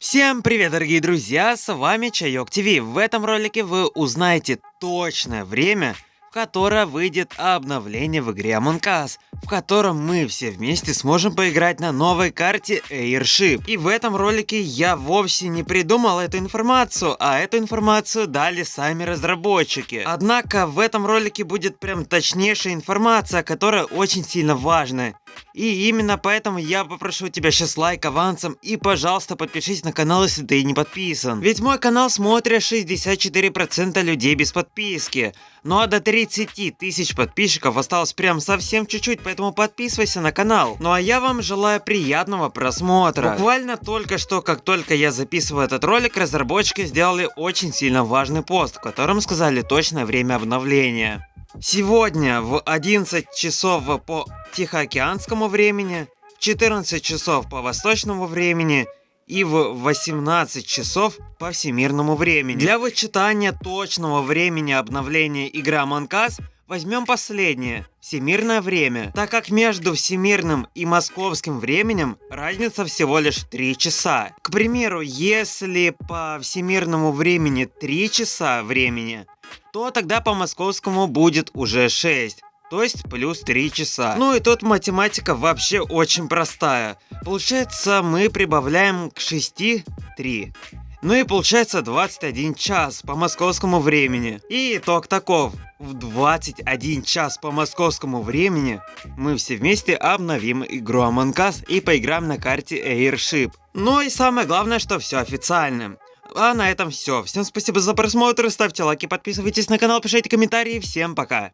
Всем привет, дорогие друзья, с вами Чайок ТВ. В этом ролике вы узнаете точное время, в которое выйдет обновление в игре Among Us, в котором мы все вместе сможем поиграть на новой карте Airship. И в этом ролике я вовсе не придумал эту информацию, а эту информацию дали сами разработчики. Однако в этом ролике будет прям точнейшая информация, которая очень сильно важная. И именно поэтому я попрошу тебя сейчас лайк авансом и пожалуйста подпишись на канал, если ты не подписан. Ведь мой канал смотрят 64% людей без подписки. Ну а до 30 тысяч подписчиков осталось прям совсем чуть-чуть, поэтому подписывайся на канал. Ну а я вам желаю приятного просмотра. Буквально только что, как только я записываю этот ролик, разработчики сделали очень сильно важный пост, в котором сказали точное время обновления. Сегодня в 11 часов по Тихоокеанскому времени, в 14 часов по восточному времени и в 18 часов по всемирному времени. Для вычитания точного времени обновления игры Among возьмем последнее, всемирное время, так как между всемирным и московским временем разница всего лишь 3 часа. К примеру, если по всемирному времени 3 часа времени, то тогда по московскому будет уже 6. То есть плюс 3 часа. Ну и тут математика вообще очень простая. Получается мы прибавляем к 6 3. Ну и получается 21 час по московскому времени. И итог таков. В 21 час по московскому времени мы все вместе обновим игру Among Us и поиграем на карте Airship. Ну и самое главное, что все официально. А на этом все. Всем спасибо за просмотр, ставьте лайки, подписывайтесь на канал, пишите комментарии. Всем пока.